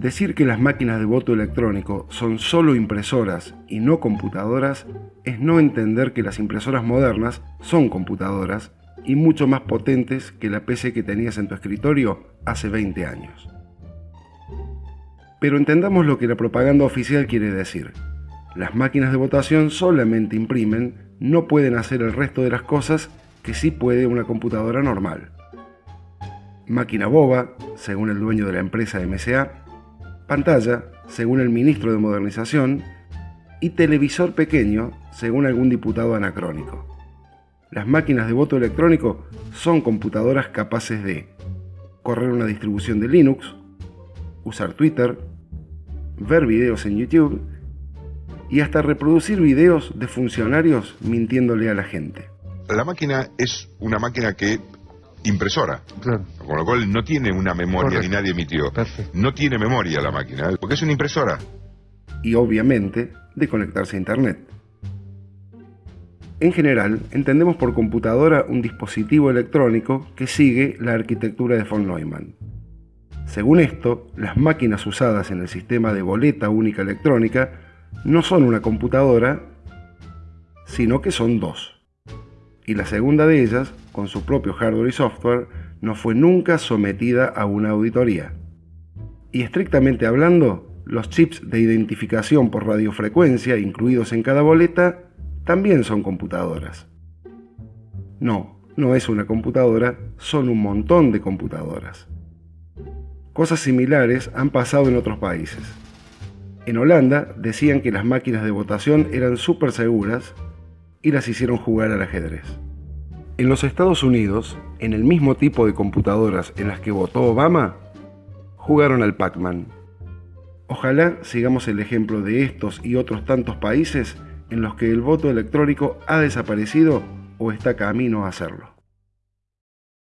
Decir que las máquinas de voto electrónico son solo impresoras y no computadoras es no entender que las impresoras modernas son computadoras y mucho más potentes que la PC que tenías en tu escritorio hace 20 años. Pero entendamos lo que la propaganda oficial quiere decir. Las máquinas de votación solamente imprimen, no pueden hacer el resto de las cosas que sí puede una computadora normal. Máquina boba, según el dueño de la empresa MSA, pantalla, según el ministro de Modernización, y televisor pequeño, según algún diputado anacrónico. Las máquinas de voto electrónico son computadoras capaces de correr una distribución de Linux, usar Twitter, ver videos en YouTube y hasta reproducir videos de funcionarios mintiéndole a la gente. La máquina es una máquina que impresora. Con lo cual no tiene una memoria ni nadie emitió. No tiene memoria la máquina, porque es una impresora. Y obviamente de conectarse a Internet. En general, entendemos por computadora un dispositivo electrónico que sigue la arquitectura de von Neumann. Según esto, las máquinas usadas en el sistema de boleta única electrónica no son una computadora, sino que son dos y la segunda de ellas, con su propio hardware y software, no fue nunca sometida a una auditoría. Y estrictamente hablando, los chips de identificación por radiofrecuencia incluidos en cada boleta también son computadoras. No, no es una computadora, son un montón de computadoras. Cosas similares han pasado en otros países. En Holanda decían que las máquinas de votación eran súper seguras y las hicieron jugar al ajedrez. En los Estados Unidos, en el mismo tipo de computadoras en las que votó Obama, jugaron al Pac-Man. Ojalá sigamos el ejemplo de estos y otros tantos países en los que el voto electrónico ha desaparecido o está camino a hacerlo.